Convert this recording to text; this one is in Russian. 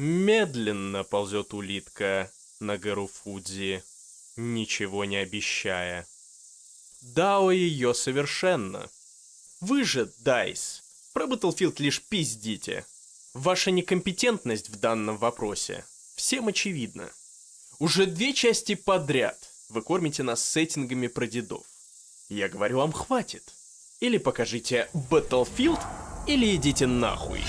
Медленно ползет улитка на гору Фудзи, ничего не обещая. Дао ее совершенно. Вы же, Дайс, про Battlefield лишь пиздите. Ваша некомпетентность в данном вопросе всем очевидна. Уже две части подряд вы кормите нас сеттингами про дедов. Я говорю вам, хватит. Или покажите Battlefield, или идите нахуй.